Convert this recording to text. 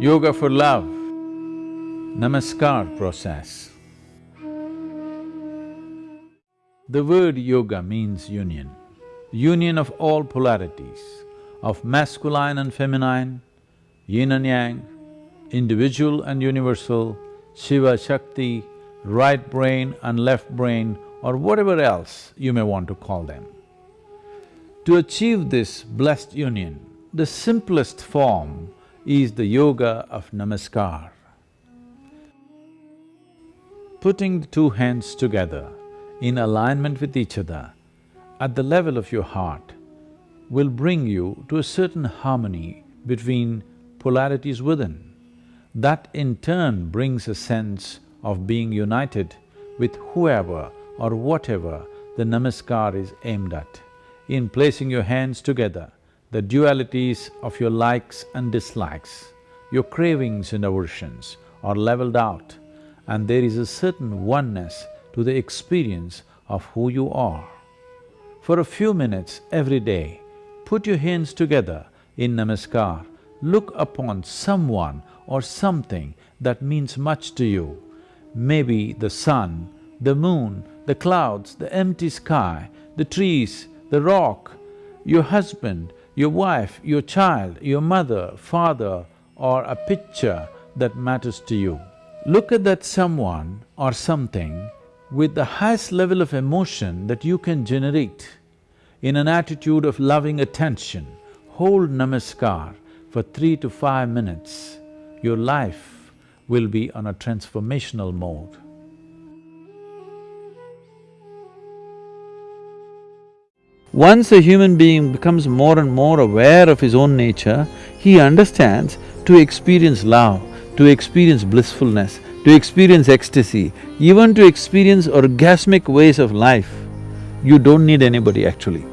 Yoga for love, Namaskar process. The word yoga means union, union of all polarities, of masculine and feminine, yin and yang, individual and universal, Shiva, Shakti, right brain and left brain or whatever else you may want to call them. To achieve this blessed union, the simplest form is the yoga of namaskar. Putting the two hands together in alignment with each other at the level of your heart will bring you to a certain harmony between polarities within. That in turn brings a sense of being united with whoever or whatever the namaskar is aimed at. In placing your hands together, the dualities of your likes and dislikes, your cravings and aversions are leveled out and there is a certain oneness to the experience of who you are. For a few minutes every day, put your hands together in namaskar, look upon someone or something that means much to you. Maybe the sun, the moon, the clouds, the empty sky, the trees, the rock, your husband, your wife, your child, your mother, father, or a picture that matters to you. Look at that someone or something with the highest level of emotion that you can generate in an attitude of loving attention. Hold namaskar for three to five minutes. Your life will be on a transformational mode. Once a human being becomes more and more aware of his own nature, he understands to experience love, to experience blissfulness, to experience ecstasy, even to experience orgasmic ways of life, you don't need anybody actually.